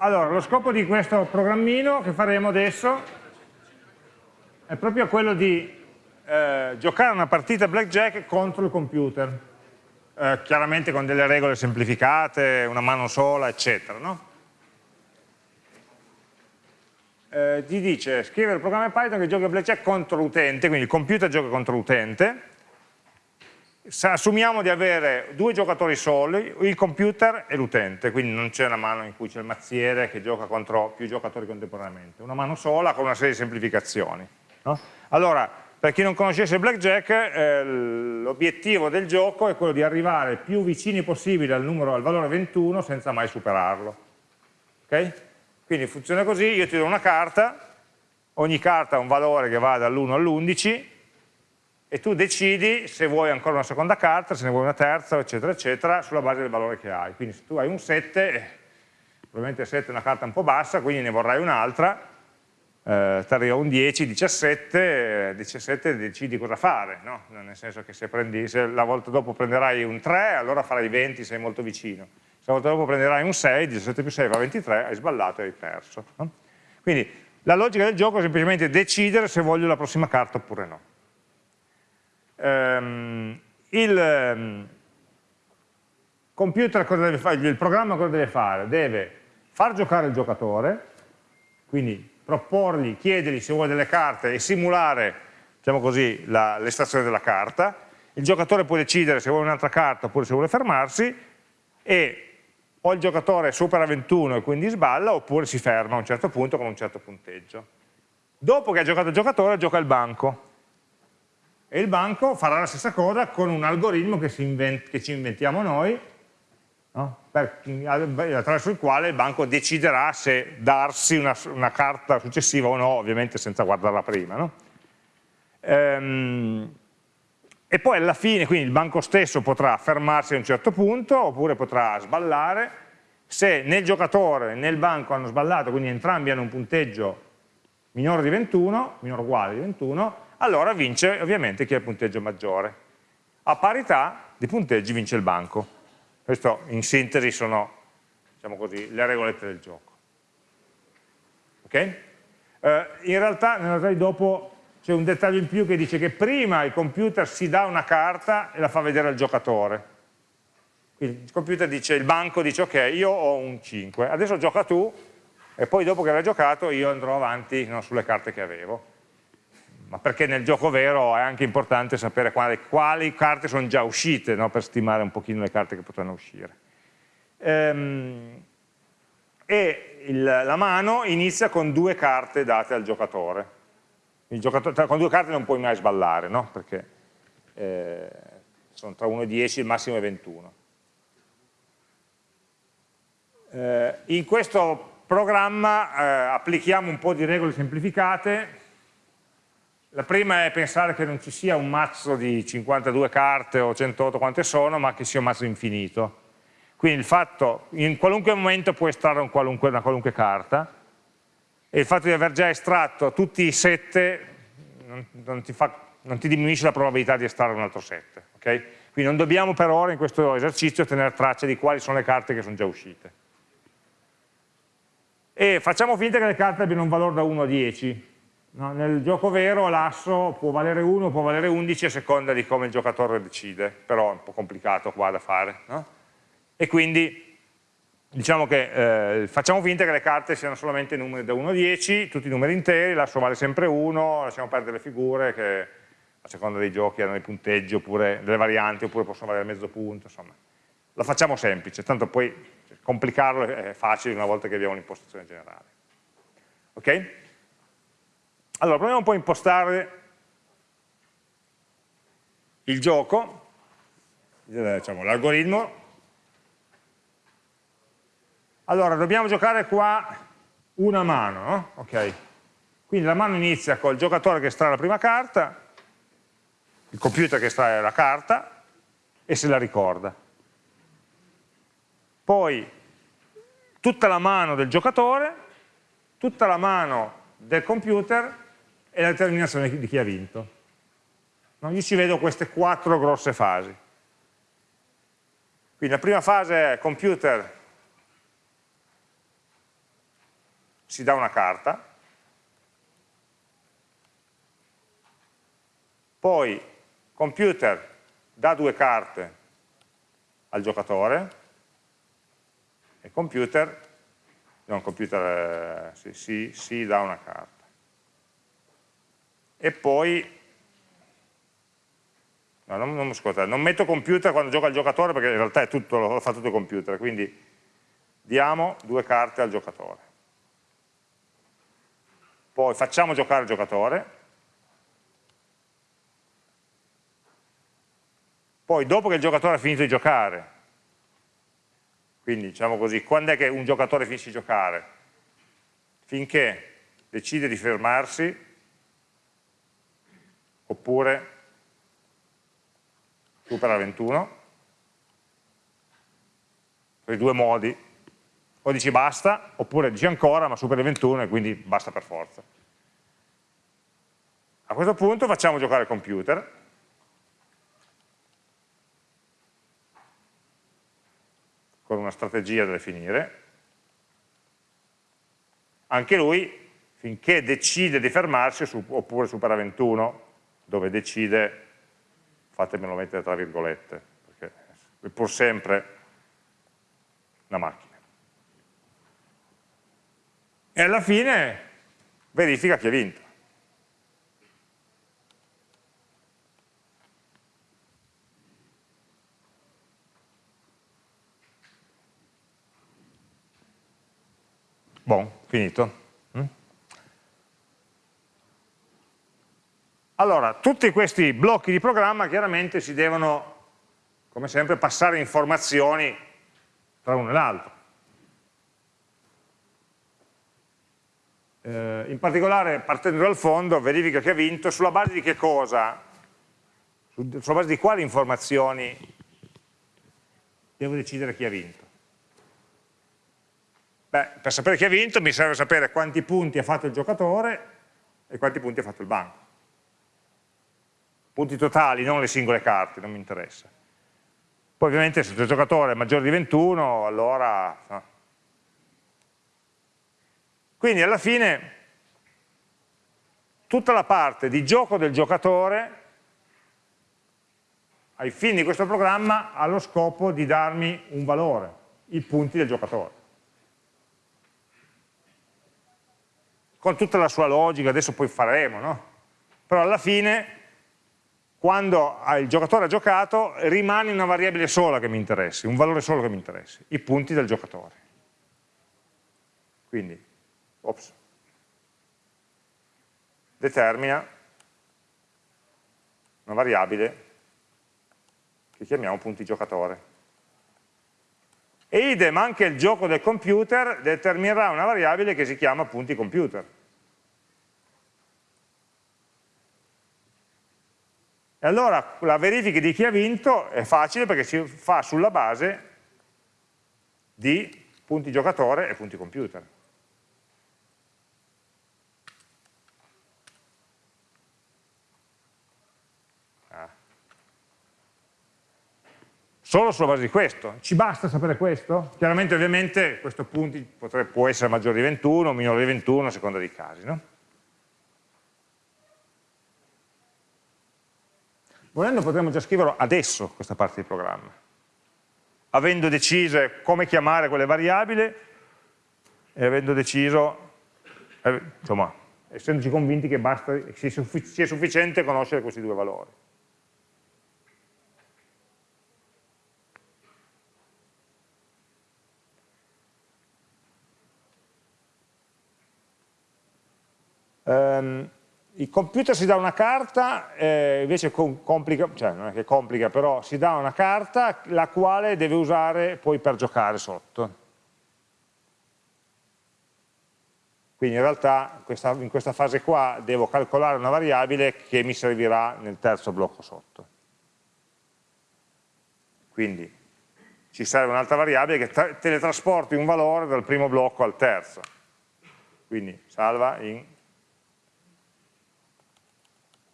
Allora, lo scopo di questo programmino che faremo adesso è proprio quello di eh, giocare una partita blackjack contro il computer, eh, chiaramente con delle regole semplificate, una mano sola, eccetera. No? Eh, ti dice scrivere il programma Python che gioca blackjack contro l'utente, quindi il computer gioca contro l'utente, assumiamo di avere due giocatori soli, il computer e l'utente, quindi non c'è una mano in cui c'è il mazziere che gioca contro più giocatori contemporaneamente, una mano sola con una serie di semplificazioni. No? Allora, per chi non conoscesse blackjack, eh, l'obiettivo del gioco è quello di arrivare più vicini possibile al, numero, al valore 21 senza mai superarlo. Okay? Quindi funziona così, io ti do una carta, ogni carta ha un valore che va dall'1 all'11, e tu decidi se vuoi ancora una seconda carta, se ne vuoi una terza, eccetera, eccetera, sulla base del valore che hai. Quindi se tu hai un 7, eh, probabilmente il 7 è una carta un po' bassa, quindi ne vorrai un'altra, eh, ti arriva un 10, 17, 17 decidi cosa fare, no? nel senso che se, prendi, se la volta dopo prenderai un 3, allora farai 20, sei molto vicino. Se la volta dopo prenderai un 6, 17 più 6 fa 23, hai sballato e hai perso. No? Quindi la logica del gioco è semplicemente decidere se voglio la prossima carta oppure no ehm, il ehm, computer cosa deve fare, il programma cosa deve fare? Deve far giocare il giocatore, quindi proporgli, chiedergli se vuole delle carte e simulare, diciamo così, l'estrazione della carta, il giocatore può decidere se vuole un'altra carta oppure se vuole fermarsi e o il giocatore supera 21 e quindi sballa oppure si ferma a un certo punto con un certo punteggio. Dopo che ha giocato il giocatore gioca il banco, e il banco farà la stessa cosa con un algoritmo che, che ci inventiamo noi, no? per, attraverso il quale il banco deciderà se darsi una, una, carta successiva o no, ovviamente senza guardarla prima. No? Ehm, e poi alla fine, quindi il banco stesso potrà fermarsi a un certo punto, oppure potrà sballare, se né il giocatore né il banco hanno sballato, quindi entrambi hanno un punteggio minore di 21, minore o uguale di 21, allora vince ovviamente chi ha il punteggio maggiore. A parità di punteggi vince il banco. Questo in sintesi sono diciamo così, le regolette del gioco. Ok? Eh, in realtà nella slide dopo c'è un dettaglio in più che dice che prima il computer si dà una carta e la fa vedere al giocatore. Quindi il computer dice, il banco dice ok, io ho un 5, adesso gioca tu e poi dopo che avrai giocato io andrò avanti no, sulle carte che avevo ma perché nel gioco vero è anche importante sapere quali, quali carte sono già uscite, no? per stimare un pochino le carte che potranno uscire. Ehm, e il, la mano inizia con due carte date al giocatore. giocatore con due carte non puoi mai sballare, no? perché eh, sono tra 1 e 10, il massimo è 21. Eh, in questo programma eh, applichiamo un po' di regole semplificate la prima è pensare che non ci sia un mazzo di 52 carte o 108 quante sono, ma che sia un mazzo infinito. Quindi il fatto, in qualunque momento puoi estrarre un qualunque, una qualunque carta, e il fatto di aver già estratto tutti i 7 non, non, ti, fa, non ti, diminuisce la probabilità di estrarre un altro 7. Okay? Quindi non dobbiamo per ora in questo esercizio tenere traccia di quali sono le carte che sono già uscite. E facciamo finta che le carte abbiano un valore da 1 a 10, No, nel gioco vero l'asso può valere 1, può valere 11 a seconda di come il giocatore decide, però è un po' complicato qua da fare. No? E quindi diciamo che eh, facciamo finta che le carte siano solamente numeri da 1 a 10, tutti i numeri interi, l'asso vale sempre 1, lasciamo perdere le figure che a seconda dei giochi hanno dei punteggi oppure delle varianti oppure possono valere mezzo punto, insomma. La facciamo semplice, tanto poi complicarlo è facile una volta che abbiamo un'impostazione generale. Ok? Allora, proviamo un po' a impostare il gioco, diciamo, l'algoritmo. Allora, dobbiamo giocare qua una mano, no? Ok. Quindi la mano inizia col giocatore che estrae la prima carta, il computer che estrae la carta e se la ricorda. Poi tutta la mano del giocatore, tutta la mano del computer e la determinazione di chi ha vinto. No? Io ci vedo queste quattro grosse fasi. Quindi la prima fase è computer si dà una carta, poi computer dà due carte al giocatore e computer, non computer, eh, si, si, si dà una carta. E poi No, non, non, scusate, non, metto computer quando gioca il giocatore perché in realtà tutto, lo fa tutto il computer, quindi diamo due carte al giocatore. Poi facciamo giocare il giocatore, poi dopo che il giocatore ha finito di giocare, quindi diciamo così, quando è che un giocatore finisce di giocare? Finché decide di fermarsi oppure supera 21, per i due modi, o dici basta, oppure dici ancora ma supera 21 e quindi basta per forza. A questo punto facciamo giocare il computer, con una strategia da definire, anche lui finché decide di fermarsi oppure supera 21, dove decide fatemelo mettere tra virgolette, perché è pur sempre una macchina. E alla fine verifica chi ha vinto. Buon, finito. Allora, tutti questi blocchi di programma chiaramente si devono, come sempre, passare informazioni tra uno e l'altro. Eh, in particolare, partendo dal fondo, verifica che ha vinto sulla base di che cosa? Sulla base di quali informazioni devo decidere chi ha vinto? Beh, per sapere chi ha vinto mi serve sapere quanti punti ha fatto il giocatore e quanti punti ha fatto il banco punti totali, non le singole carte, non mi interessa. Poi ovviamente se il giocatore è maggiore di 21, allora... No. Quindi alla fine tutta la parte di gioco del giocatore ai fini di questo programma ha lo scopo di darmi un valore, i punti del giocatore. Con tutta la sua logica, adesso poi faremo, no? Però alla fine quando il giocatore ha giocato rimane una variabile sola che mi interessi, un valore solo che mi interessi, i punti del giocatore. Quindi, ops, determina una variabile che chiamiamo punti giocatore. E idem anche il gioco del computer determinerà una variabile che si chiama punti computer. E allora la verifica di chi ha vinto è facile perché si fa sulla base di punti giocatore e punti computer. Ah. Solo sulla base di questo. Ci basta sapere questo? Chiaramente ovviamente questo punto potrebbe, può essere maggiore di 21 o minore di 21 a seconda dei casi. No? Volendo potremmo già scriverlo adesso questa parte di programma, avendo deciso come chiamare quelle variabili e avendo deciso, eh, insomma, essendoci convinti che basta, sia, sufficiente conoscere questi due valori. Um, il computer si dà una carta, eh, invece complica, cioè non è che complica, però si dà una carta la quale deve usare poi per giocare sotto. Quindi in realtà questa, in questa fase qua devo calcolare una variabile che mi servirà nel terzo blocco sotto. Quindi ci serve un'altra variabile che teletrasporti un valore dal primo blocco al terzo. Quindi salva in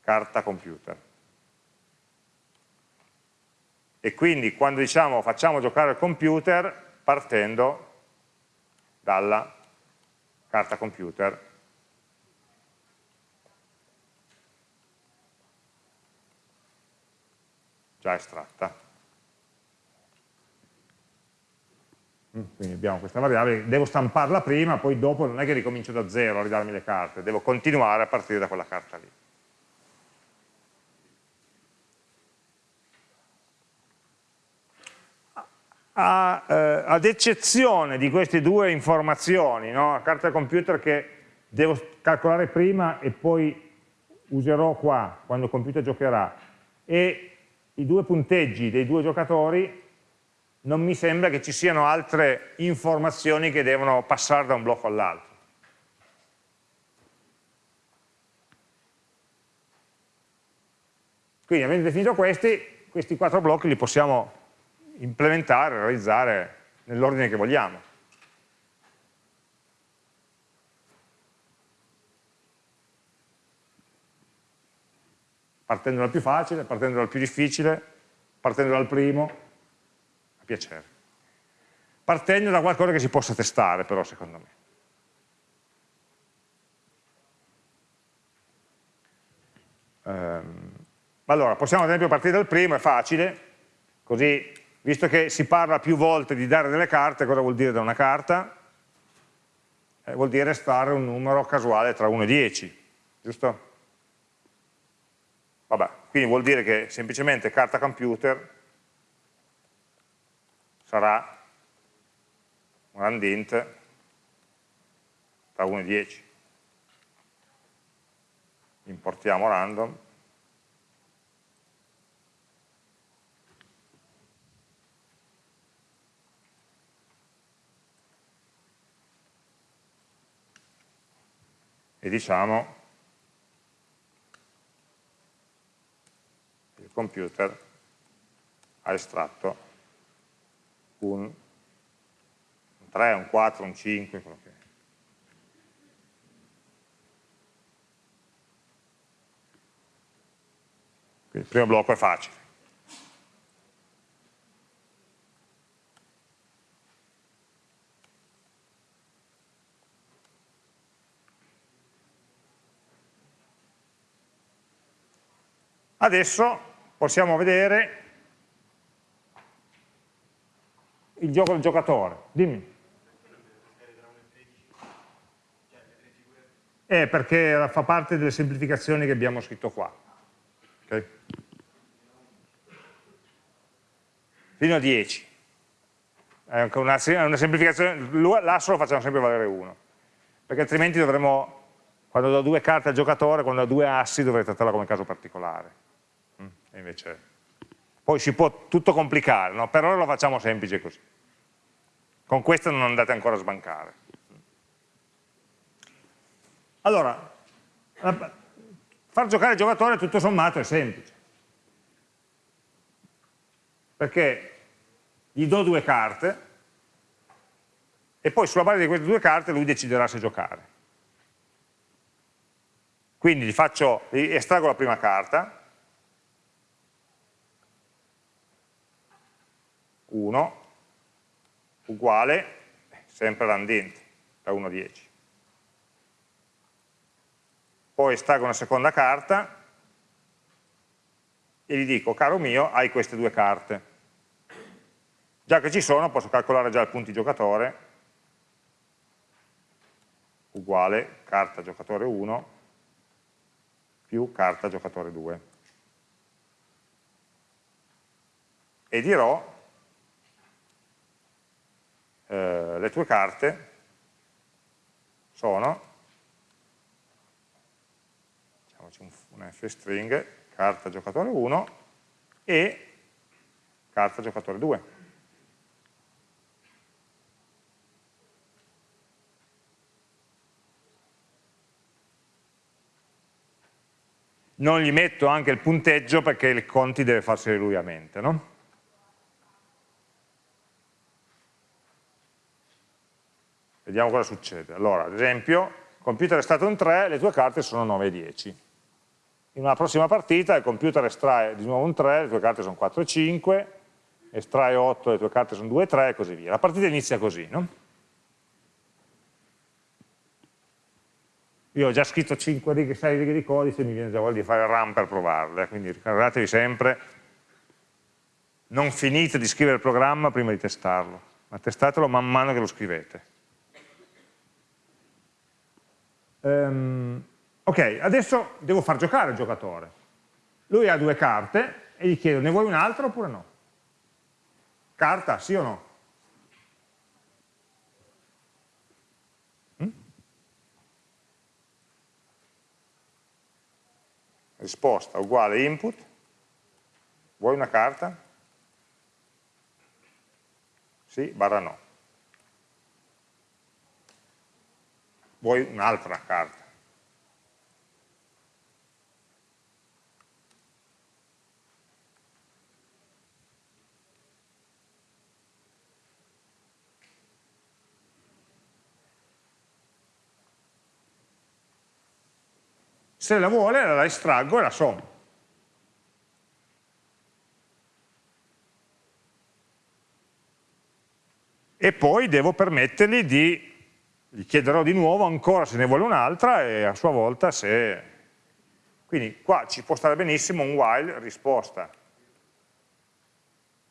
carta computer. E quindi quando diciamo facciamo giocare il computer partendo dalla carta computer, già estratta. Mm, quindi abbiamo questa variabile, devo stamparla prima, poi dopo non è che ricomincio da zero a ridarmi le carte, devo continuare a partire da quella carta lì. A, eh, ad eccezione di queste due informazioni, no? la carta computer che devo calcolare prima e poi userò qua, quando il computer giocherà, e i due punteggi dei due giocatori, non mi sembra che ci siano altre informazioni che devono passare da un blocco all'altro. Quindi avendo definito questi, questi quattro blocchi li possiamo implementare, realizzare nell'ordine che vogliamo. Partendo dal più facile, partendo dal più difficile, partendo dal primo, a piacere. Partendo da qualcosa che si possa testare però secondo me. Um, allora, possiamo ad esempio partire dal primo, è facile, così, visto che si parla più volte di dare delle carte, cosa vuol dire da una carta? Eh, vuol dire stare un numero casuale tra 1 e 10, giusto? Vabbè, quindi vuol dire che semplicemente carta computer sarà un randint tra 1 e 10. Importiamo random. E diciamo il computer ha estratto un 3, un 4, un 5, quello che è. Quindi il primo blocco è facile. Adesso possiamo vedere il gioco del giocatore. Dimmi. Eh, perché fa parte delle semplificazioni che abbiamo scritto qua. Okay? Fino a 10. È una, una semplificazione, l'asso lo facciamo sempre valere 1, perché altrimenti dovremmo, quando do due carte al giocatore, quando ho due assi dovrei trattarla come caso particolare. Invece poi si può tutto complicare, no? per ora lo facciamo semplice così. Con questo non andate ancora a sbancare. Allora, far giocare il giocatore tutto sommato è semplice. Perché gli do due carte e poi sulla base di queste due carte lui deciderà se giocare. Quindi gli, faccio, gli estraggo la prima carta, 1 uguale sempre randint da 1 a 10. Poi estraggo una seconda carta e gli dico, caro mio, hai queste due carte. Già che ci sono posso calcolare già il punti giocatore uguale carta giocatore 1 più carta giocatore 2. E dirò eh, le tue carte sono, facciamoci un, un f-string, carta giocatore 1 e carta giocatore 2. Non gli metto anche il punteggio perché il conti deve farseli lui a mente, no? Vediamo cosa succede. Allora, ad esempio, il computer è stato un 3, le tue carte sono 9 e 10. In una prossima partita il computer estrae di nuovo un 3, le tue carte sono 4 e 5, estrae 8, le tue carte sono 2 e 3 e così via. La partita inizia così, no? Io ho già scritto 5 righe, 6 righe di codice e mi viene già voglia di fare run per provarle, quindi ricordatevi sempre, non finite di scrivere il programma prima di testarlo, ma testatelo man mano che lo scrivete. Um, ok, adesso devo far giocare il giocatore. Lui ha due carte e gli chiedo, ne vuoi un'altra oppure no? Carta, sì o no? risposta uguale input, vuoi una carta? Sì, barra no. Vuoi un'altra carta? se la vuole la estraggo e la sommo. E poi devo permettergli di, gli chiederò di nuovo ancora se ne vuole un'altra e a sua volta se... Quindi qua ci può stare benissimo un while risposta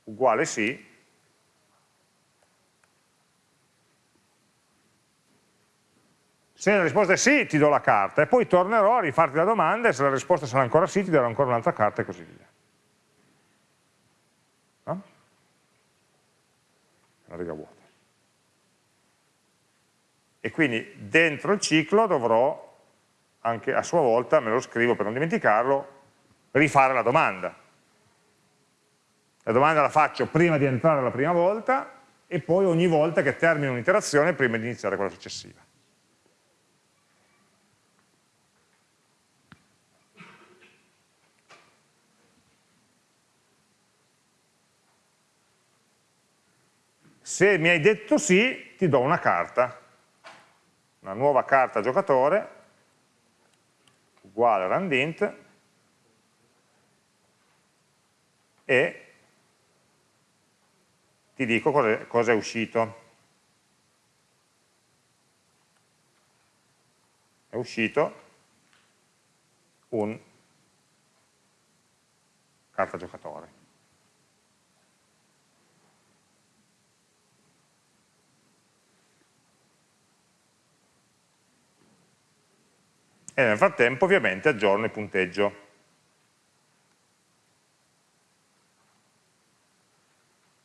uguale sì, Se la risposta è sì, ti do la carta e poi tornerò a rifarti la domanda e se la risposta sarà ancora sì, ti darò ancora un'altra carta e così via. No? Una riga vuota. E quindi dentro il ciclo dovrò anche a sua volta, me lo scrivo per non dimenticarlo, rifare la domanda. La domanda la faccio prima di entrare la prima volta e poi ogni volta che termino un'iterazione prima di iniziare quella successiva. Se mi hai detto sì, ti do una carta, una nuova carta giocatore, uguale randint, e ti dico cosa cos è uscito. È uscito un carta giocatore. E nel frattempo ovviamente aggiorno il punteggio.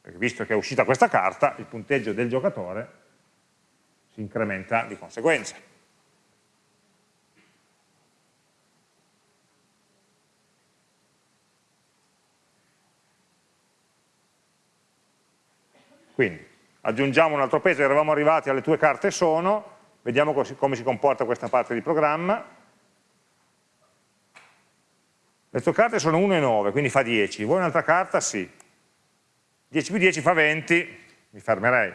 Perché visto che è uscita questa carta, il punteggio del giocatore si incrementa di conseguenza. Quindi aggiungiamo un altro peso, eravamo arrivati alle tue carte sono, vediamo come si comporta questa parte di programma, le tue carte sono 1 e 9, quindi fa 10. Vuoi un'altra carta? Sì. 10 più 10 fa 20, mi fermerei.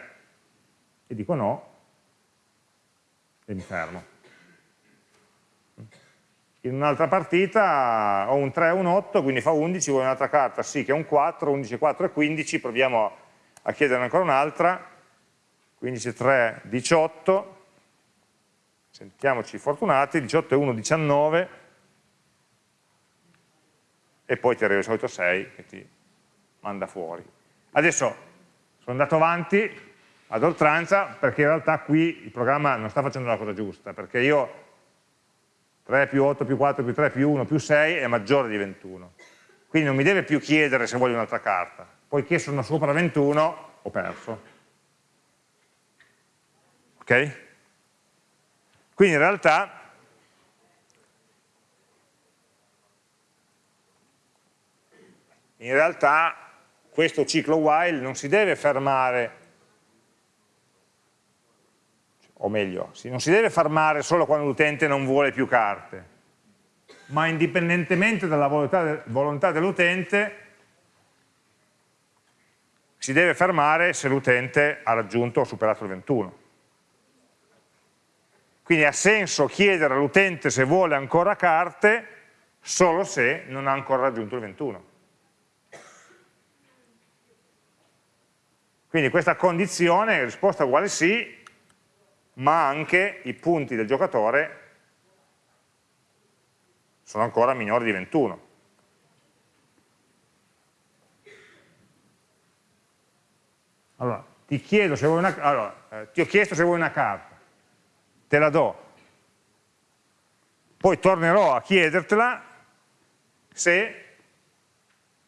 E dico no, e mi fermo. In un'altra partita ho un 3 e un 8, quindi fa 11, vuoi un'altra carta? Sì, che è un 4, 11, 4 e 15, proviamo a chiederne ancora un'altra. 15, 3, 18, sentiamoci fortunati, 18 e 1, 19, e poi ti arriva il solito 6 che ti manda fuori. Adesso sono andato avanti ad oltranza perché in realtà qui il programma non sta facendo la cosa giusta, perché io 3 più 8 più 4 più 3 più 1 più 6 è maggiore di 21. Quindi non mi deve più chiedere se voglio un'altra carta. Poiché sono sopra 21 ho perso. Ok? Quindi in realtà in realtà questo ciclo while non si deve fermare, o meglio, non si deve fermare solo quando l'utente non vuole più carte, ma indipendentemente dalla volontà dell'utente si deve fermare se l'utente ha raggiunto o superato il 21. Quindi ha senso chiedere all'utente se vuole ancora carte solo se non ha ancora raggiunto il 21. Quindi questa condizione, risposta uguale sì, ma anche i punti del giocatore sono ancora minori di 21. Allora, ti chiedo se vuoi una, allora, eh, ti ho chiesto se vuoi una carta, te la do, poi tornerò a chiedertela se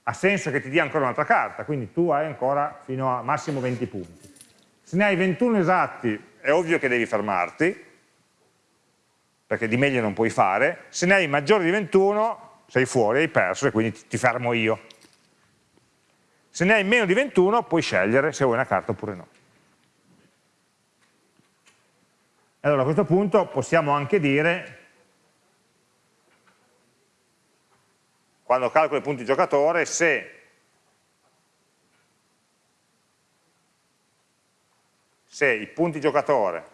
ha senso che ti dia ancora un'altra carta, quindi tu hai ancora fino a massimo 20 punti. Se ne hai 21 esatti è ovvio che devi fermarti, perché di meglio non puoi fare, se ne hai maggiori di 21 sei fuori, hai perso e quindi ti fermo io. Se ne hai meno di 21 puoi scegliere se vuoi una carta oppure no. Allora a questo punto possiamo anche dire, quando calcolo i punti giocatore, se, se i punti giocatore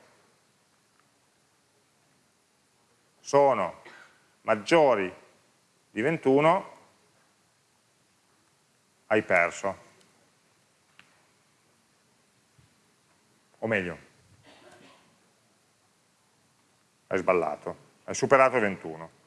sono maggiori di 21, hai perso. O meglio, hai sballato, hai superato 21.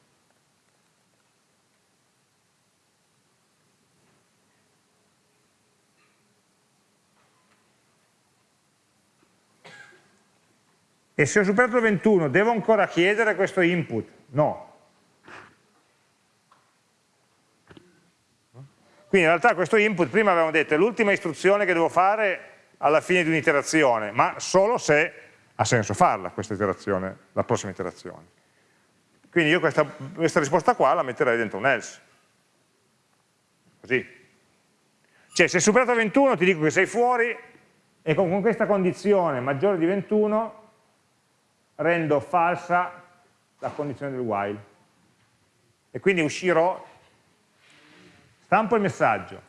E se ho superato 21 devo ancora chiedere questo input? No, Quindi in realtà questo input, prima avevamo detto, è l'ultima istruzione che devo fare alla fine di un'iterazione, ma solo se ha senso farla questa iterazione, la prossima iterazione. Quindi io questa, questa risposta qua la metterei dentro un else. Così. Cioè se superato 21 ti dico che sei fuori e con, con questa condizione maggiore di 21 rendo falsa la condizione del while. E quindi uscirò stampo il messaggio,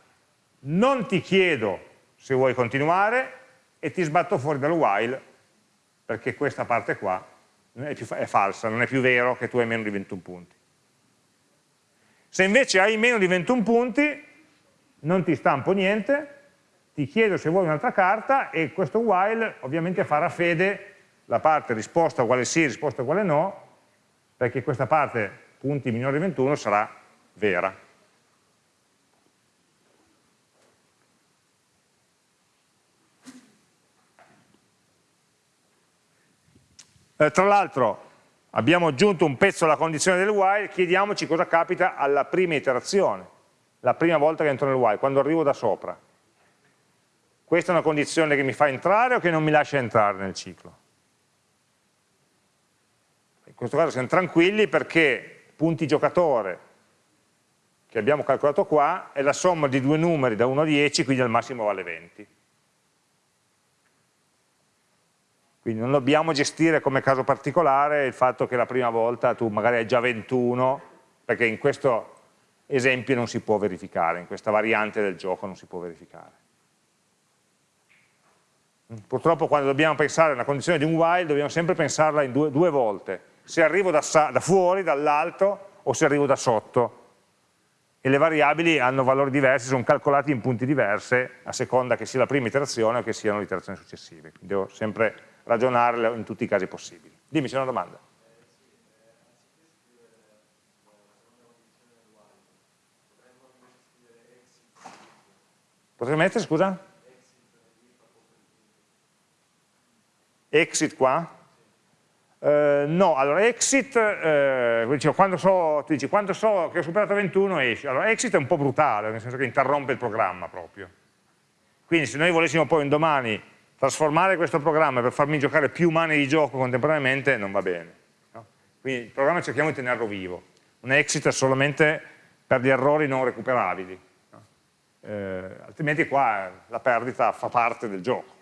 non ti chiedo se vuoi continuare e ti sbatto fuori dal while perché questa parte qua è, più, è falsa, non è più vero che tu hai meno di 21 punti. Se invece hai meno di 21 punti, non ti stampo niente, ti chiedo se vuoi un'altra carta e questo while ovviamente farà fede la parte risposta uguale sì, risposta uguale no, perché questa parte punti minori di 21 sarà vera. Eh, tra l'altro abbiamo aggiunto un pezzo alla condizione del while, chiediamoci cosa capita alla prima iterazione, la prima volta che entro nel while, quando arrivo da sopra. Questa è una condizione che mi fa entrare o che non mi lascia entrare nel ciclo? Questo caso siamo tranquilli perché punti giocatore che abbiamo calcolato qua è la somma di due numeri da 1 a 10, quindi al massimo vale 20. Quindi non dobbiamo gestire come caso particolare il fatto che la prima volta tu magari hai già 21, perché in questo esempio non si può verificare, in questa variante del gioco non si può verificare. Purtroppo quando dobbiamo pensare a una condizione di un while dobbiamo sempre pensarla due, due volte, se arrivo da, da fuori, dall'alto o se arrivo da sotto e le variabili hanno valori diversi, sono calcolati in punti diversi a seconda che sia la prima iterazione o che siano le iterazioni successive. Quindi devo sempre ragionarle in tutti i casi possibili. Dimmi, c'è una domanda. Potrei mettere, scusa? Exit qua? Uh, no, allora exit, uh, dicevo, quando so, ti dici quando so che ho superato 21 esci, allora exit è un po' brutale, nel senso che interrompe il programma proprio. Quindi se noi volessimo poi un domani trasformare questo programma per farmi giocare più mani di gioco contemporaneamente non va bene. No? Quindi il programma cerchiamo di tenerlo vivo. Un exit è solamente per gli errori non recuperabili. No? Eh, altrimenti qua la perdita fa parte del gioco.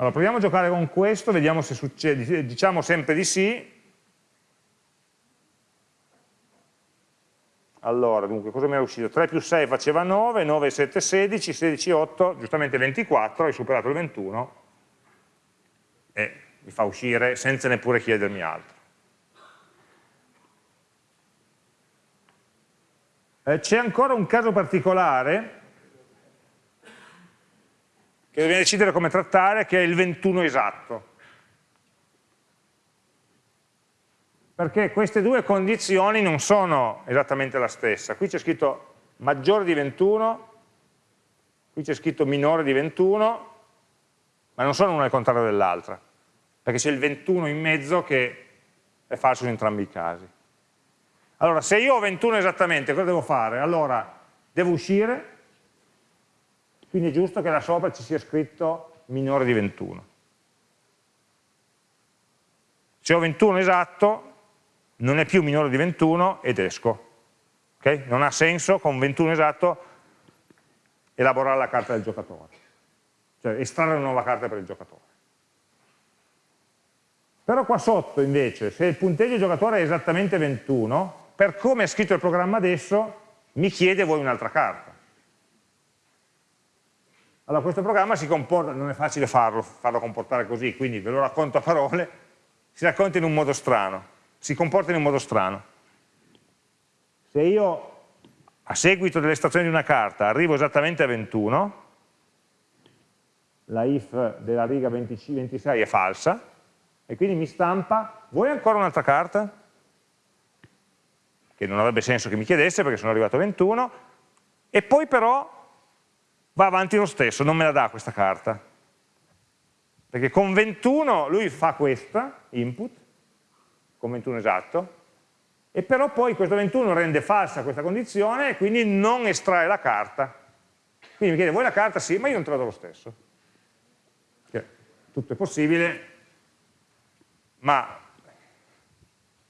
Allora proviamo a giocare con questo, vediamo se succede, diciamo sempre di sì, Allora, dunque, cosa mi è uscito? 3 più 6 faceva 9, 9 7 16, 16 8, giustamente 24, hai superato il 21 e mi fa uscire senza neppure chiedermi altro. Eh, C'è ancora un caso particolare che dobbiamo decidere come trattare, che è il 21 esatto. perché queste due condizioni non sono esattamente la stessa. Qui c'è scritto maggiore di 21, qui c'è scritto minore di 21, ma non sono una al contrario dell'altra, perché c'è il 21 in mezzo che è falso in entrambi i casi. Allora, se io ho 21 esattamente, cosa devo fare? Allora, devo uscire, quindi è giusto che là sopra ci sia scritto minore di 21. Se ho 21 esatto, non è più minore di 21 ed esco. Okay? Non ha senso con 21 esatto elaborare la carta del giocatore, cioè estrarre una nuova carta per il giocatore. Però qua sotto invece, se il punteggio del giocatore è esattamente 21, per come è scritto il programma adesso, mi chiede voi un'altra carta. Allora questo programma si comporta, non è facile farlo, farlo comportare così, quindi ve lo racconto a parole, si racconta in un modo strano si comporta in un modo strano. Se io a seguito dell'estrazione di una carta arrivo esattamente a 21, la if della riga 26 è falsa, e quindi mi stampa, vuoi ancora un'altra carta? Che non avrebbe senso che mi chiedesse perché sono arrivato a 21, e poi però va avanti lo stesso, non me la dà questa carta. Perché con 21 lui fa questa, input, con 21 esatto, e però poi questo 21 rende falsa questa condizione e quindi non estrae la carta. Quindi mi chiede, vuoi la carta? Sì, ma io non te la do lo stesso. Cioè, tutto è possibile, ma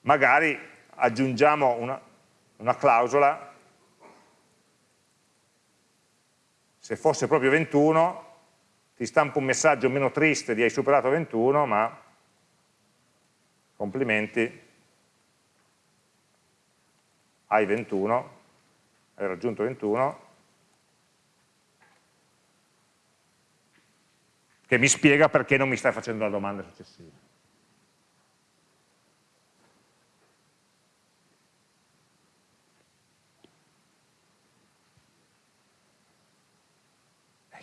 magari aggiungiamo una, una clausola, se fosse proprio 21, ti stampo un messaggio meno triste di hai superato 21, ma complimenti, hai 21, hai raggiunto 21, che mi spiega perché non mi stai facendo la domanda successiva.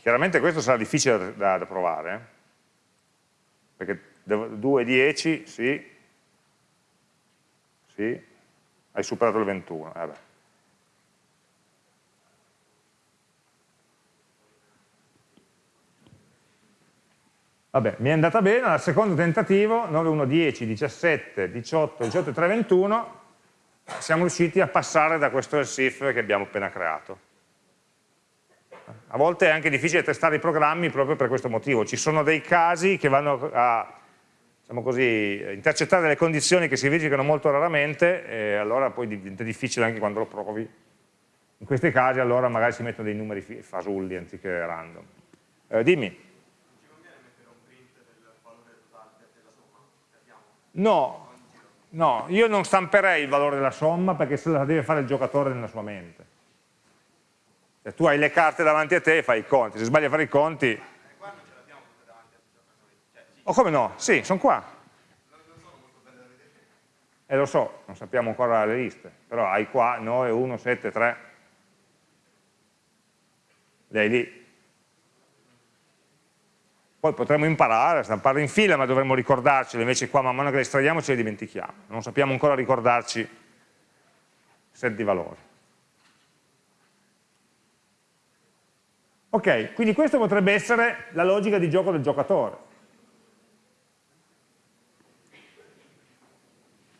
Chiaramente questo sarà difficile da, da provare, eh? perché 2 e 10, sì, sì, hai superato il 21. Eh Vabbè, mi è andata bene, al secondo tentativo, 9, 1, 10, 17, 18, 18, 3, 21, siamo riusciti a passare da questo elsif che abbiamo appena creato. A volte è anche difficile testare i programmi proprio per questo motivo, ci sono dei casi che vanno a diciamo così, intercettare delle condizioni che si verificano molto raramente e allora poi diventa difficile anche quando lo provi. In questi casi allora magari si mettono dei numeri fasulli anziché random. Eh, dimmi. No, no, io non stamperei il valore della somma perché se la deve fare il giocatore nella sua mente. Se tu hai le carte davanti a te e fai i conti, se sbagli a fare i conti o oh, come no? Sì, sono qua. E eh, lo so, non sappiamo ancora le liste, però hai qua 9, 1, 7, 3. Le hai lì. Poi potremmo imparare a stamparle in fila, ma dovremmo ricordarcele, invece qua man mano che le estraiamo ce le dimentichiamo. Non sappiamo ancora ricordarci set di valori. Ok, quindi questa potrebbe essere la logica di gioco del giocatore.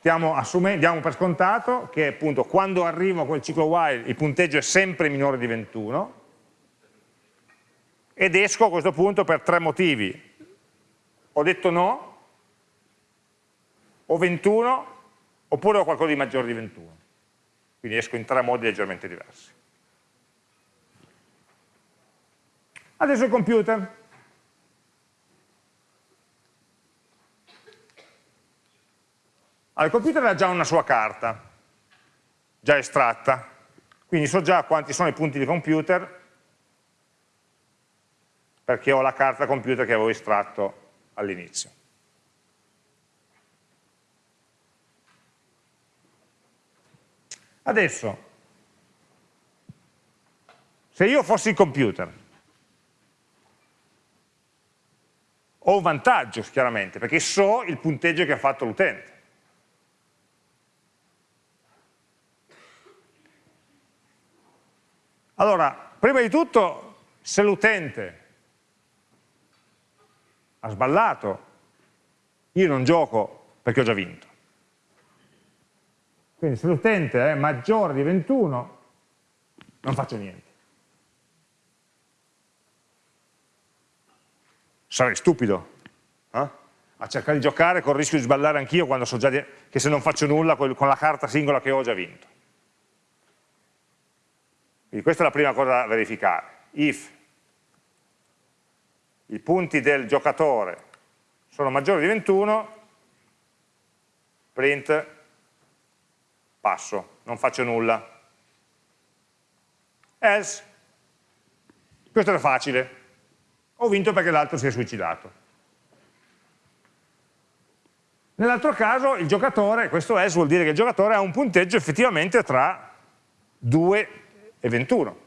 stiamo diamo per scontato che appunto quando arrivo a quel ciclo while il punteggio è sempre minore di 21 ed esco a questo punto per tre motivi. Ho detto no, ho 21, oppure ho qualcosa di maggiore di 21. Quindi esco in tre modi leggermente diversi. Adesso il computer. Allora, il computer ha già una sua carta, già estratta, quindi so già quanti sono i punti di computer perché ho la carta computer che avevo estratto all'inizio. Adesso, se io fossi il computer, Ho un vantaggio, chiaramente, perché so il punteggio che ha fatto l'utente. Allora, prima di tutto, se l'utente ha sballato, io non gioco perché ho già vinto. Quindi se l'utente è maggiore di 21, non faccio niente. Sarei stupido eh? a cercare di giocare con il rischio di sballare anch'io quando so già che se non faccio nulla con la carta singola che ho già vinto. Quindi questa è la prima cosa da verificare. If i punti del giocatore sono maggiori di 21, print passo, non faccio nulla. Else, questo era facile, ho vinto perché l'altro si è suicidato. Nell'altro caso il giocatore, questo else vuol dire che il giocatore ha un punteggio effettivamente tra 2 e 21.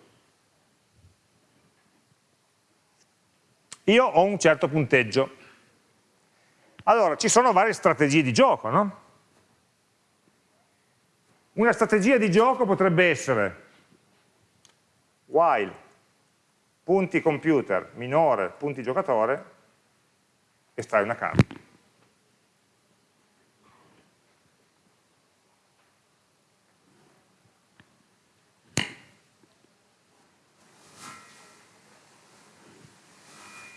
Io ho un certo punteggio. Allora, ci sono varie strategie di gioco, no? Una strategia di gioco potrebbe essere while punti computer minore punti giocatore, estrai una carta.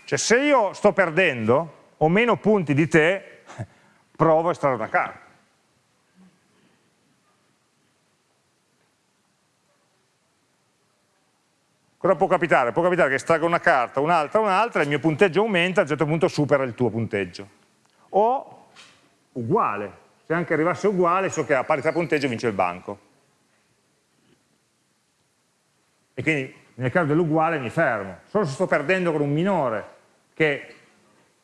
Cioè se io sto perdendo, ho meno punti di te, provo a estrarre una carta. Cosa può capitare? Può capitare che estragga una carta, un'altra, un'altra, il mio punteggio aumenta, a un certo punto supera il tuo punteggio. O uguale, se anche arrivasse uguale, so che a parità punteggio vince il banco. E quindi nel caso dell'uguale mi fermo. Solo se sto perdendo con un minore, che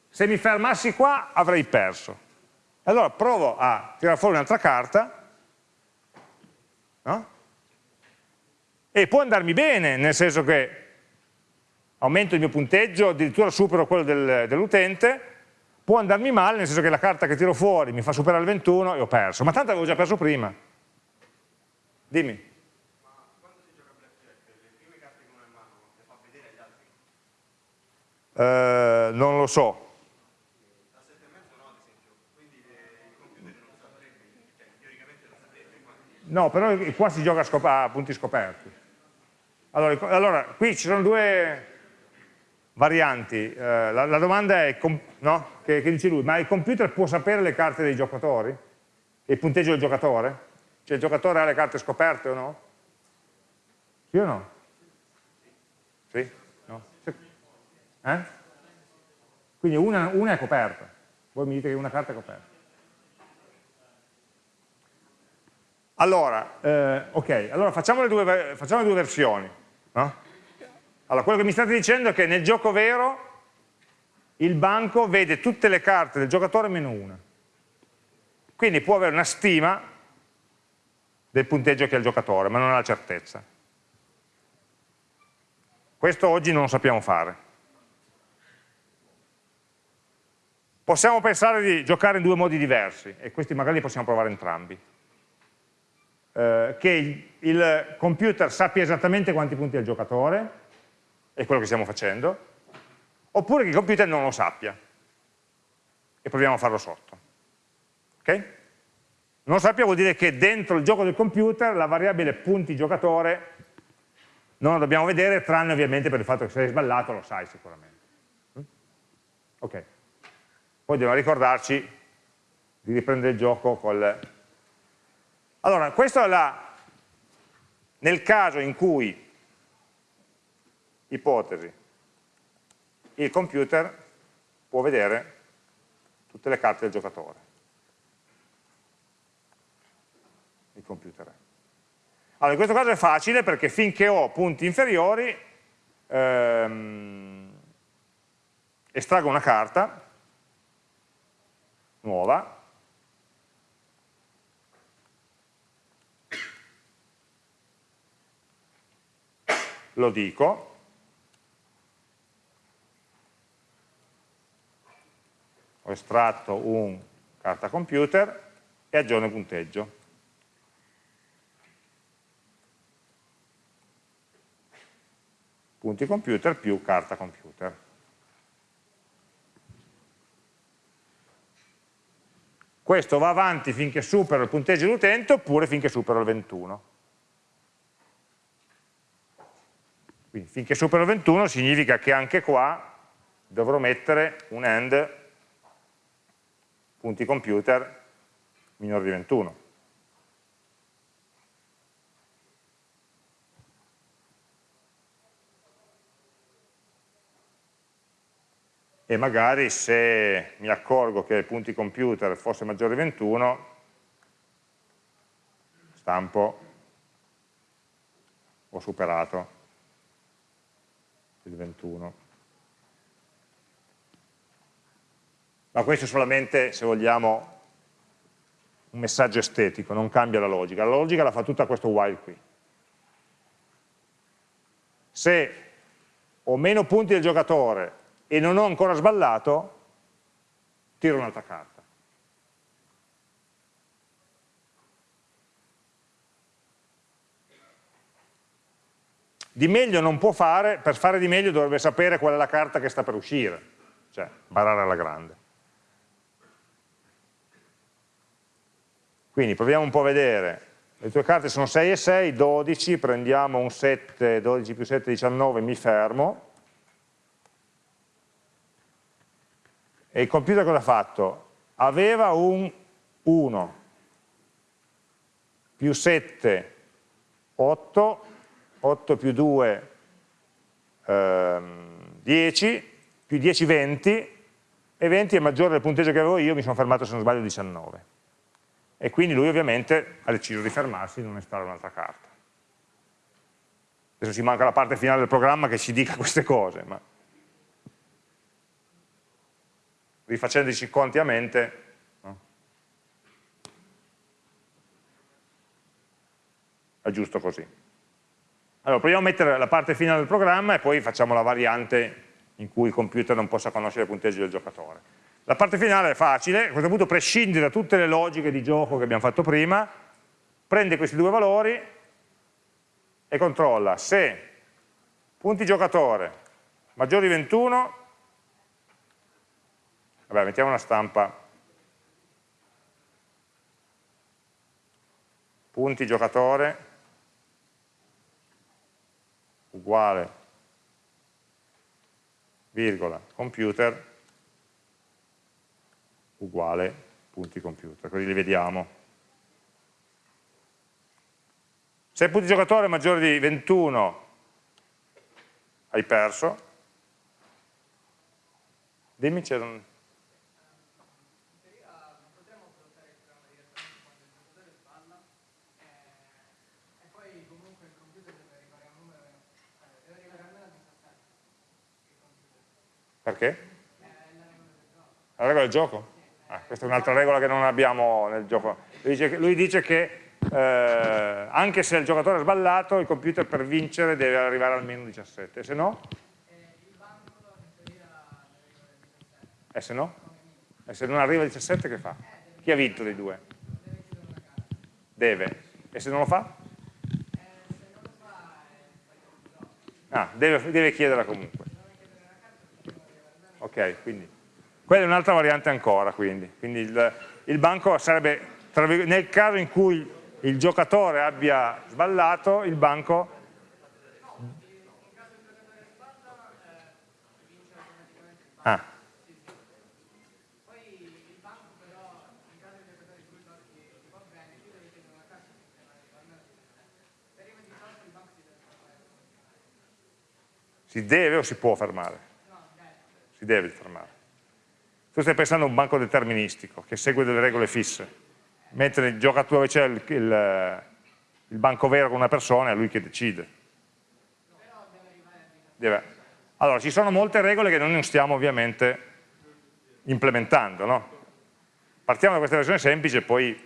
se mi fermassi qua avrei perso. Allora provo a tirare fuori un'altra carta, no? E può andarmi bene, nel senso che aumento il mio punteggio, addirittura supero quello del, dell'utente, può andarmi male, nel senso che la carta che tiro fuori mi fa superare il 21 e ho perso, ma tanto avevo già perso prima. Dimmi. Uh, non lo so. No, però qua si gioca a, a punti scoperti. Allora, allora, qui ci sono due varianti. Eh, la, la, domanda è, no? che, che, dice lui, ma il computer può sapere le carte dei giocatori? Il punteggio del giocatore? Cioè il giocatore ha le carte scoperte o no? Sì o no? Sì? No? Eh? Quindi una, una è coperta. Voi mi dite che una carta è coperta. Allora, eh, ok, allora facciamo le due, facciamo le due versioni. No? Allora, quello che mi state dicendo è che nel gioco vero il banco vede tutte le carte del giocatore meno una. Quindi può avere una stima del punteggio che ha il giocatore, ma non ha la certezza. Questo oggi non lo sappiamo fare. Possiamo pensare di giocare in due modi diversi, e questi magari li possiamo provare entrambi eh, che il computer sappia esattamente quanti punti ha il giocatore, è quello che stiamo facendo, oppure che il computer non lo sappia, e proviamo a farlo sotto. Ok? Non sappia vuol dire che dentro il gioco del computer la variabile punti giocatore non la dobbiamo vedere, tranne ovviamente per il fatto che se hai sballato lo sai sicuramente. Mm? Ok. Poi dobbiamo ricordarci di riprendere il gioco col allora, questo è la, nel caso in cui, ipotesi, il computer può vedere tutte le carte del giocatore. Il computer è. Allora, in questo caso è facile perché finché ho punti inferiori, ehm, estraggo una carta nuova lo dico, ho estratto un carta computer e aggiorno il punteggio. punti computer più carta computer. Questo va avanti finché supera il punteggio dell'utente oppure finché supera il 21. Quindi finché supera il 21 significa che anche qua dovrò mettere un end punti computer minore di 21. e magari se mi accorgo che punti computer fosse maggiore di 21 stampo ho superato il 21 ma questo è solamente se vogliamo un messaggio estetico, non cambia la logica. La logica la fa tutta questo while qui. Se ho meno punti del giocatore e non ho ancora sballato, tiro un'altra carta. Di meglio non può fare, per fare di meglio dovrebbe sapere qual è la carta che sta per uscire, cioè barare alla grande. Quindi proviamo un po' a vedere, le tue carte sono 6 e 6, 12, prendiamo un 7, 12 più 7, 19, mi fermo, E il computer cosa ha fatto? Aveva un 1 più 7, 8, 8 più 2, ehm, 10, più 10, 20, e 20 è maggiore del punteggio che avevo io, mi sono fermato se non sbaglio 19. E quindi lui ovviamente ha deciso di fermarsi e non installare un'altra carta. Adesso ci manca la parte finale del programma che ci dica queste cose, ma rifacendoci i conti a mente, è giusto così. Allora, proviamo a mettere la parte finale del programma e poi facciamo la variante in cui il computer non possa conoscere il punteggio del giocatore. La parte finale è facile, a questo punto prescinde da tutte le logiche di gioco che abbiamo fatto prima, prende questi due valori e controlla se punti giocatore maggiori di 21 Vabbè, mettiamo una stampa. Punti giocatore uguale virgola computer uguale punti computer, così li vediamo. Se il punti giocatore è maggiore di 21 hai perso, dimmi c'era un... Perché? La regola del gioco? Ah, questa è un'altra regola che non abbiamo nel gioco. Lui dice che, lui dice che eh, anche se il giocatore è sballato, il computer per vincere deve arrivare almeno 17, se no? E se no? E se non arriva a 17 che fa? Chi ha vinto dei due? Deve. E se non lo fa? Ah, deve, deve chiederla comunque ok, quindi quella è un'altra variante ancora, quindi, quindi il, il, banco sarebbe, nel caso in cui il giocatore abbia sballato, il banco ah. Si deve o si può fermare? Si deve fermare. Tu stai pensando a un banco deterministico che segue delle regole fisse, mentre gioca tu dove c'è il, il, il, banco vero con una persona è lui che decide. Deve. Allora, ci sono molte regole che noi non stiamo ovviamente implementando, no? Partiamo da questa versione semplice, poi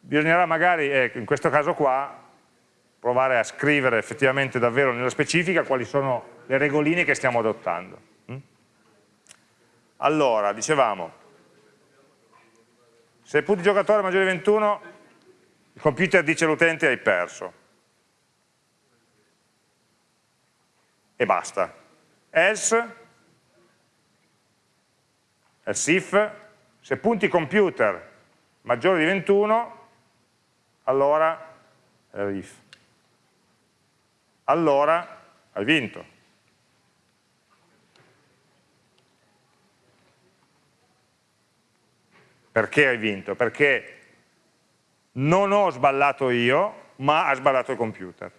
bisognerà magari, ecco, in questo caso qua, provare a scrivere effettivamente davvero nella specifica quali sono le regoline che stiamo adottando. Allora, dicevamo, se il punto di giocatore è maggiore di 21, il computer dice all'utente hai perso. e basta. Else, else if, se punti computer maggiore di 21, allora, eh, if, allora hai vinto. Perché hai vinto? Perché non ho sballato io, ma ha sballato il computer.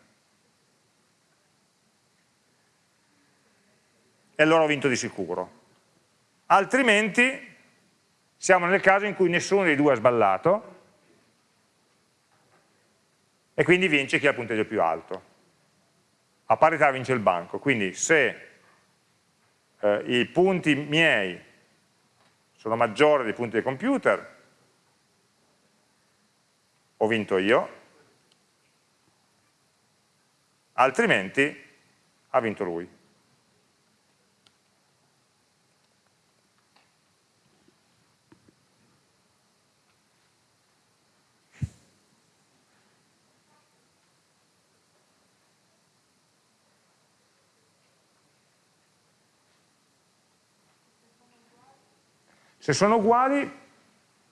E allora ho vinto di sicuro. Altrimenti siamo nel caso in cui nessuno dei due ha sballato e quindi vince chi ha il punteggio più alto. A parità vince il banco, quindi se eh, i punti miei sono maggiori dei punti del computer, ho vinto io, altrimenti ha vinto lui. Se sono uguali,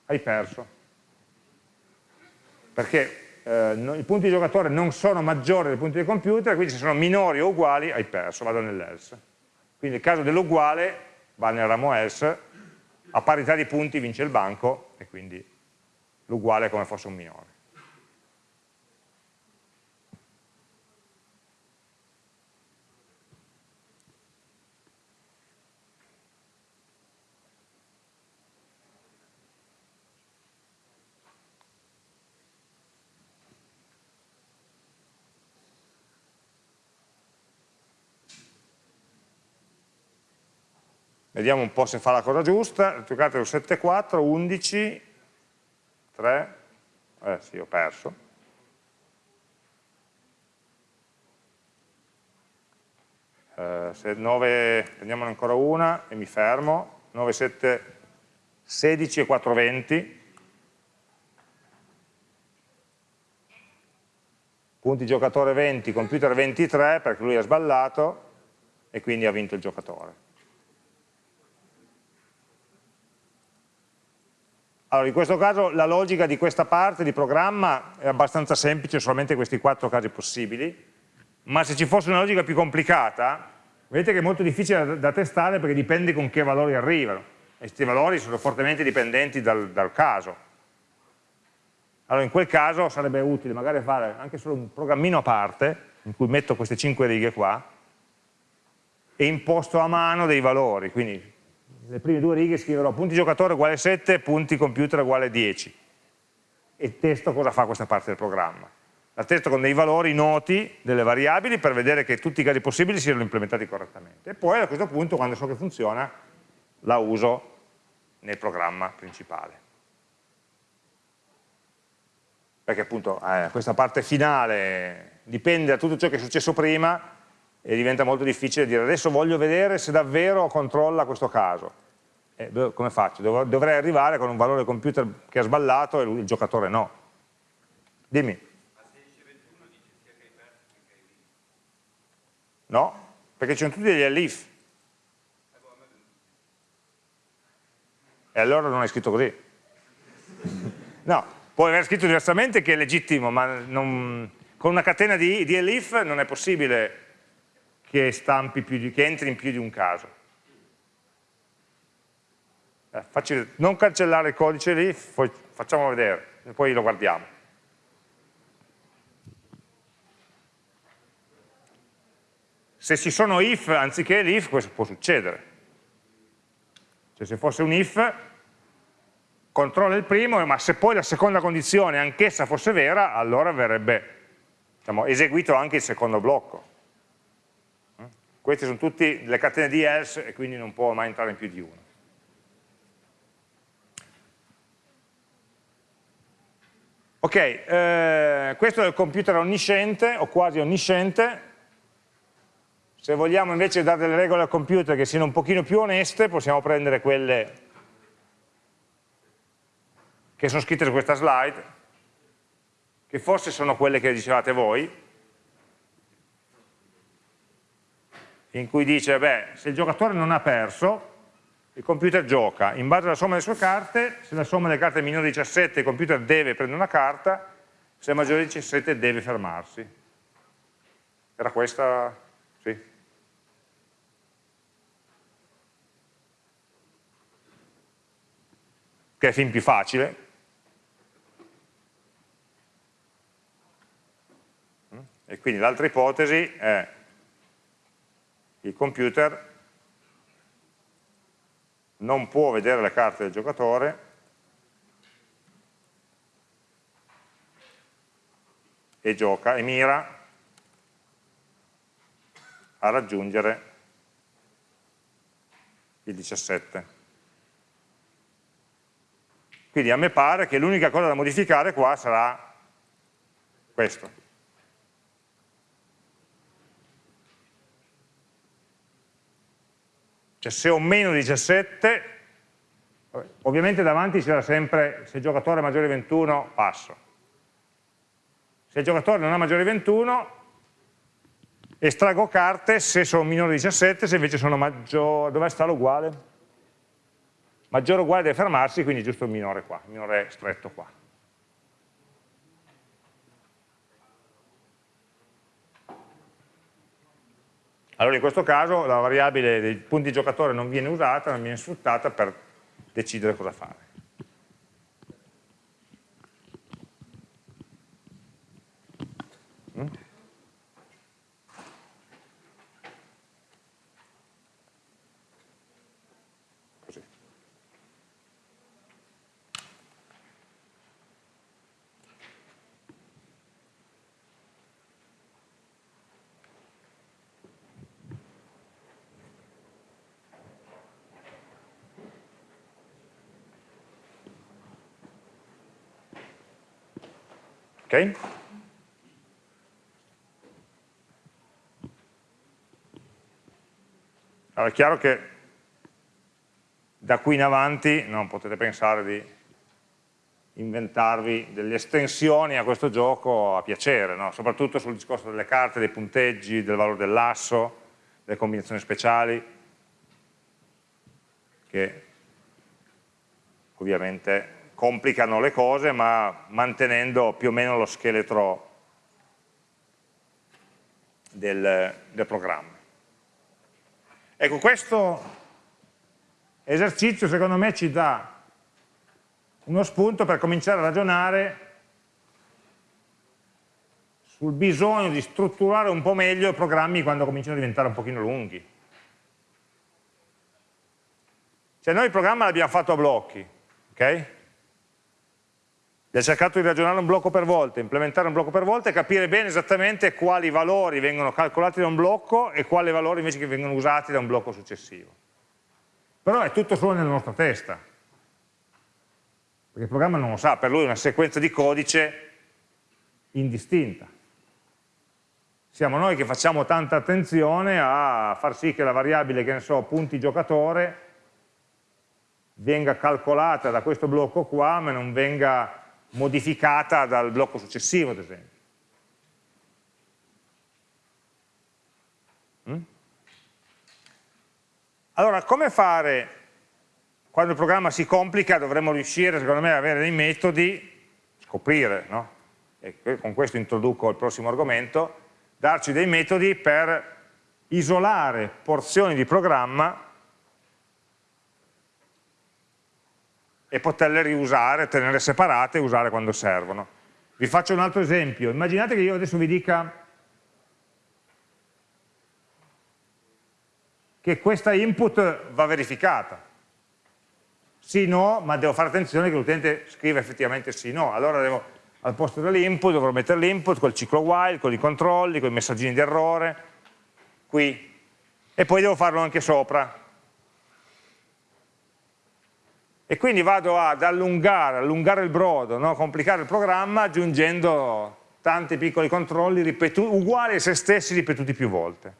hai perso. Perché eh, no, i punti di giocatore non sono maggiori dei punti del computer, quindi se sono minori o uguali, hai perso, vado nell'else. Quindi nel caso dell'uguale, va nel ramo else, a parità di punti vince il banco, e quindi l'uguale è come fosse un minore. Vediamo un po' se fa la cosa giusta, giocate un 7-4, 11, 3, eh sì, ho perso. Eh, se 9, prendiamone ancora una e mi fermo, 9, 7, 16 e 4, 20. Punti giocatore 20, computer 23 perché lui ha sballato e quindi ha vinto il giocatore. Allora, in questo caso la logica di questa parte di programma è abbastanza semplice, solamente questi quattro casi possibili, ma se ci fosse una logica più complicata, vedete che è molto difficile da, da testare perché dipende con che valori arrivano, e questi valori sono fortemente dipendenti dal, dal caso. Allora in quel caso sarebbe utile magari fare anche solo un programmino a parte, in cui metto queste cinque righe qua, e imposto a mano dei valori, quindi le prime due righe scriverò punti giocatore uguale 7, punti computer uguale 10 e testo cosa fa questa parte del programma. La testo con dei valori noti delle variabili per vedere che tutti i casi possibili siano implementati correttamente. E poi a questo punto, quando so che funziona, la uso nel programma principale. Perché appunto eh, questa parte finale dipende da tutto ciò che è successo prima e diventa molto difficile dire adesso voglio vedere se davvero controlla questo caso. Eh, come faccio? Dovrei arrivare con un valore computer che ha sballato e lui, il giocatore no. Dimmi. No, perché ci sono tutti degli elif. E allora non hai scritto così. no, puoi aver scritto diversamente che è legittimo, ma non, con una catena di, di elif non è possibile che, di, che entri in più di un caso. Eh, non cancellare il codice lì, poi facciamo vedere, e poi lo guardiamo. Se ci sono if anziché l'if, questo può succedere. Cioè se fosse un if, controlla il primo, ma se poi la seconda condizione anch'essa fosse vera, allora verrebbe diciamo, eseguito anche il secondo blocco. Queste sono tutte le catene di else e quindi non può mai entrare in più di uno. Ok, eh, questo è il computer onnisciente o quasi onnisciente. Se vogliamo invece dare delle regole al computer che siano un pochino più oneste, possiamo prendere quelle che sono scritte su questa slide, che forse sono quelle che dicevate voi, in cui dice, beh, se il giocatore non ha perso, il computer gioca, in base alla somma delle sue carte, se la somma delle carte è minore di 17 il computer deve prendere una carta, se è maggiore di 17 deve fermarsi. Era questa? Sì. Che è fin più facile. E quindi l'altra ipotesi è il computer non può vedere le carte del giocatore e gioca e mira a raggiungere il 17. Quindi a me pare che l'unica cosa da modificare qua sarà questo. Cioè se ho meno 17, ovviamente davanti c'era sempre, se il giocatore è maggiore di 21, passo. Se il giocatore non ha maggiore di 21, estraggo carte se sono minore di 17, se invece sono maggiore, dove sta l'uguale? Maggiore o uguale deve fermarsi, quindi giusto il minore qua, il minore stretto qua. Allora in questo caso la variabile dei punti giocatore non viene usata, non viene sfruttata per decidere cosa fare. Mm? Ok? Allora è chiaro che da qui in avanti non potete pensare di inventarvi delle estensioni a questo gioco a piacere, no? soprattutto sul discorso delle carte, dei punteggi, del valore dell'asso, delle combinazioni speciali, che ovviamente complicano le cose ma mantenendo più o meno lo scheletro del, del programma. Ecco, questo esercizio secondo me ci dà uno spunto per cominciare a ragionare sul bisogno di strutturare un po' meglio i programmi quando cominciano a diventare un pochino lunghi. Cioè noi il programma l'abbiamo fatto a blocchi, ok? Ha cercato di ragionare un blocco per volta, implementare un blocco per volta e capire bene esattamente quali valori vengono calcolati da un blocco e quali valori invece che vengono usati da un blocco successivo. Però è tutto solo nella nostra testa, perché il programma non lo sa, per lui è una sequenza di codice indistinta. Siamo noi che facciamo tanta attenzione a far sì che la variabile, che ne so, punti giocatore, venga calcolata da questo blocco qua, ma non venga modificata dal blocco successivo, ad esempio. Mm? Allora, come fare, quando il programma si complica, dovremmo riuscire, secondo me, ad avere dei metodi, scoprire, no? e con questo introduco il prossimo argomento, darci dei metodi per isolare porzioni di programma e poterle riusare, tenere separate e usare quando servono. Vi faccio un altro esempio, immaginate che io adesso vi dica che questa input va verificata. Sì, no, ma devo fare attenzione che l'utente scriva effettivamente sì, no. Allora devo, al posto dell'input dovrò mettere l'input col ciclo while, con i controlli, con i messaggini di errore, qui. E poi devo farlo anche sopra, e quindi vado ad allungare, allungare il brodo, no? complicare il programma aggiungendo tanti piccoli controlli uguali a se stessi ripetuti più volte.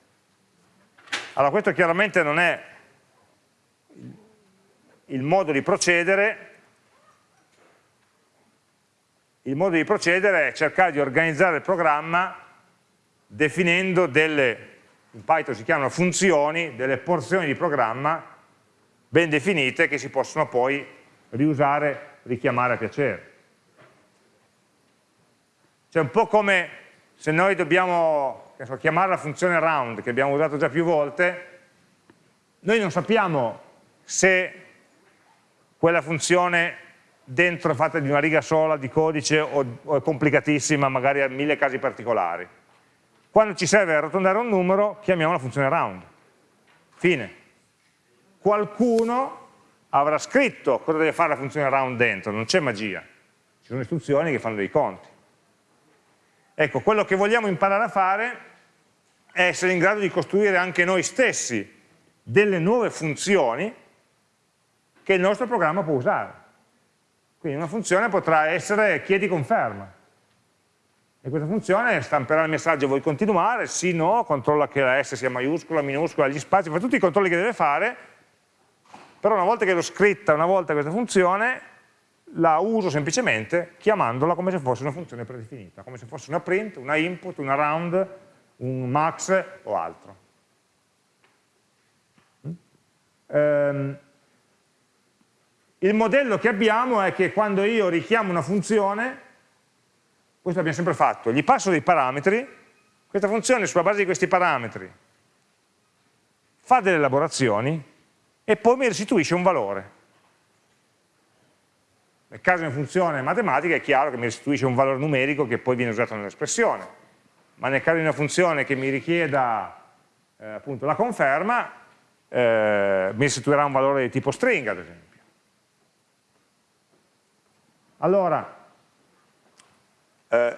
Allora questo chiaramente non è il modo di procedere, il modo di procedere è cercare di organizzare il programma definendo delle in Python si chiamano funzioni, delle porzioni di programma ben definite che si possono poi riusare, richiamare a piacere. Cioè un po' come se noi dobbiamo so, chiamare la funzione round, che abbiamo usato già più volte, noi non sappiamo se quella funzione dentro è fatta di una riga sola di codice o, o è complicatissima, magari ha mille casi particolari. Quando ci serve arrotondare un numero, chiamiamo la funzione round. Fine. Qualcuno avrà scritto cosa deve fare la funzione round dentro, non c'è magia. Ci sono istruzioni che fanno dei conti. Ecco, quello che vogliamo imparare a fare è essere in grado di costruire anche noi stessi delle nuove funzioni che il nostro programma può usare. Quindi una funzione potrà essere chiedi conferma. E questa funzione stamperà il messaggio vuoi continuare, sì, no, controlla che la S sia maiuscola, minuscola, gli spazi, fa tutti i controlli che deve fare, però una volta che l'ho scritta una volta questa funzione, la uso semplicemente chiamandola come se fosse una funzione predefinita, come se fosse una print, una input, una round, un max o altro. Ehm, il modello che abbiamo è che quando io richiamo una funzione, questo abbiamo sempre fatto, gli passo dei parametri, questa funzione sulla base di questi parametri fa delle elaborazioni e poi mi restituisce un valore. Nel caso di una funzione matematica è chiaro che mi restituisce un valore numerico che poi viene usato nell'espressione, ma nel caso di una funzione che mi richieda eh, appunto la conferma, eh, mi restituirà un valore di tipo stringa, ad esempio. Allora, eh,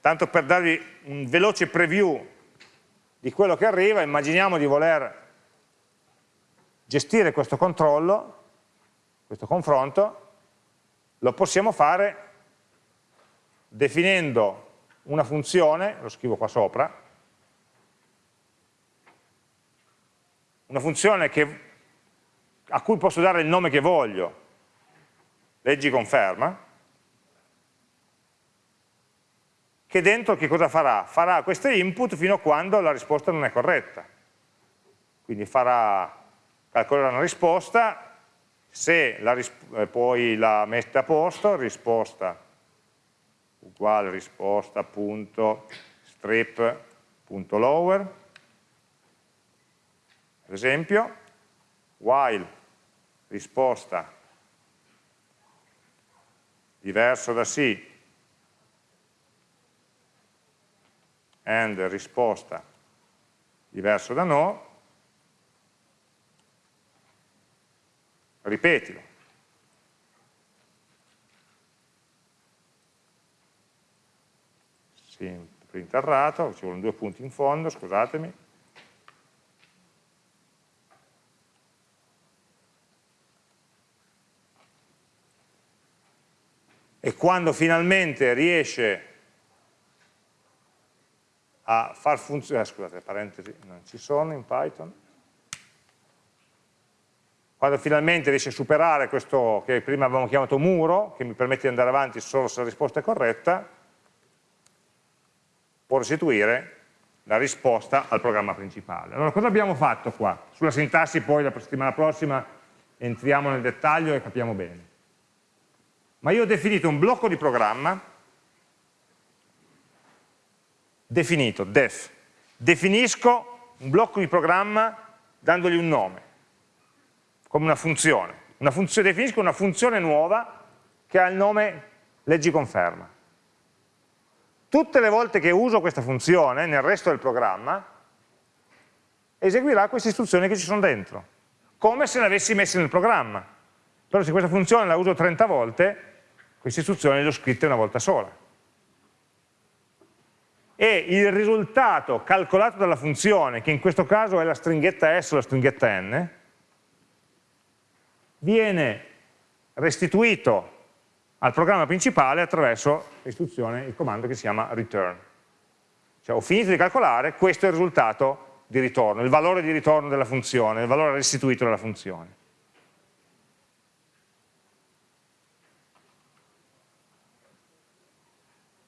tanto per darvi un veloce preview di quello che arriva, immaginiamo di voler gestire questo controllo, questo confronto, lo possiamo fare definendo una funzione, lo scrivo qua sopra, una funzione che, a cui posso dare il nome che voglio, leggi conferma, che dentro che cosa farà? Farà queste input fino a quando la risposta non è corretta. Quindi farà, calcolerà una risposta, se la, eh, poi la mette a posto, risposta uguale risposta punto strip punto lower, ad esempio, while risposta diverso da sì and risposta diverso da no, ripetilo. Sì, print errato, ci vogliono due punti in fondo, scusatemi. E quando finalmente riesce a far funzionare, scusate, parentesi, non ci sono in Python, quando finalmente riesce a superare questo che prima avevamo chiamato muro, che mi permette di andare avanti solo se la risposta è corretta, può restituire la risposta al programma principale. Allora cosa abbiamo fatto qua? Sulla sintassi poi la settimana prossima entriamo nel dettaglio e capiamo bene. Ma io ho definito un blocco di programma definito, def. Definisco un blocco di programma dandogli un nome, come una funzione. Una funzione definisco una funzione nuova che ha il nome leggi conferma. Tutte le volte che uso questa funzione nel resto del programma, eseguirà queste istruzioni che ci sono dentro, come se le avessi messe nel programma. Però se questa funzione la uso 30 volte, queste istruzioni le ho scritte una volta sola e il risultato calcolato dalla funzione, che in questo caso è la stringhetta S o la stringhetta N, viene restituito al programma principale attraverso l'istruzione, il comando che si chiama return. Cioè ho finito di calcolare, questo è il risultato di ritorno, il valore di ritorno della funzione, il valore restituito dalla funzione.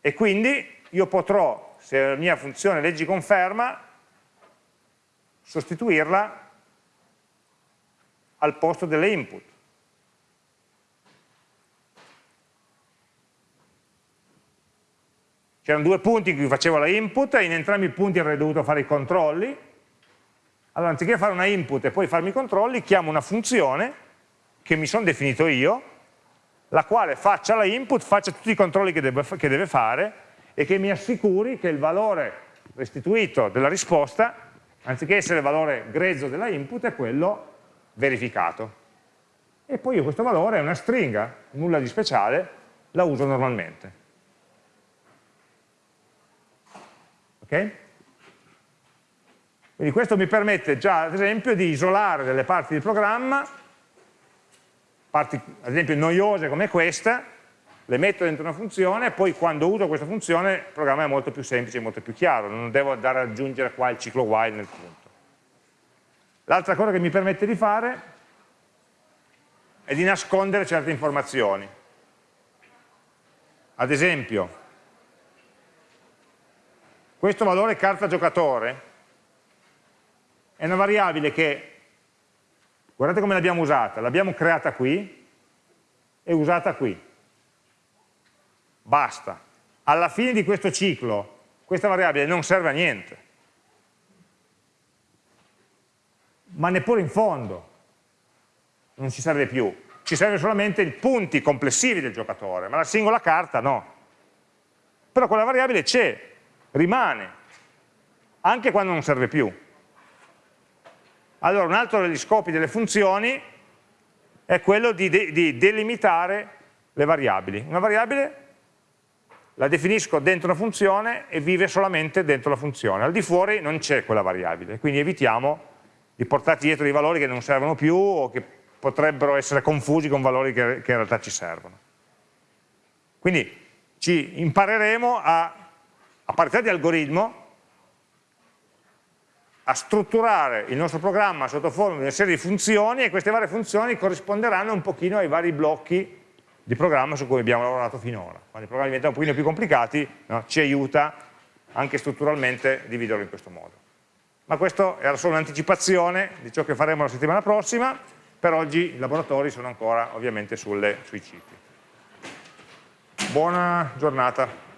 E quindi io potrò se la mia funzione leggi conferma, sostituirla al posto delle input. C'erano due punti in cui facevo la input e in entrambi i punti avrei dovuto fare i controlli. Allora, anziché fare una input e poi farmi i controlli, chiamo una funzione che mi sono definito io, la quale faccia la input, faccia tutti i controlli che deve, che deve fare e che mi assicuri che il valore restituito della risposta, anziché essere il valore grezzo della input, è quello verificato. E poi io questo valore è una stringa, nulla di speciale, la uso normalmente. Ok? Quindi questo mi permette già, ad esempio, di isolare delle parti del programma, parti ad esempio noiose come questa, le metto dentro una funzione e poi quando uso questa funzione il programma è molto più semplice, molto più chiaro, non devo andare ad aggiungere qua il ciclo while nel punto. L'altra cosa che mi permette di fare è di nascondere certe informazioni. Ad esempio, questo valore carta giocatore è una variabile che, guardate come l'abbiamo usata, l'abbiamo creata qui e usata qui. Basta. Alla fine di questo ciclo questa variabile non serve a niente. Ma neppure in fondo non ci serve più, ci serve solamente i punti complessivi del giocatore, ma la singola carta no. Però quella variabile c'è, rimane, anche quando non serve più. Allora un altro degli scopi delle funzioni è quello di, de di delimitare le variabili. Una variabile la definisco dentro una funzione e vive solamente dentro la funzione, al di fuori non c'è quella variabile, quindi evitiamo di portarci dietro dei valori che non servono più o che potrebbero essere confusi con valori che, che in realtà ci servono. Quindi ci impareremo a, a parità di algoritmo a strutturare il nostro programma sotto forma di una serie di funzioni e queste varie funzioni corrisponderanno un pochino ai vari blocchi di programma su cui abbiamo lavorato finora. Quando i programmi diventano un pochino più complicati no, ci aiuta anche strutturalmente a dividerlo in questo modo ma questo era solo un'anticipazione di ciò che faremo la settimana prossima, per oggi i laboratori sono ancora ovviamente sulle, sui cicli. Buona giornata.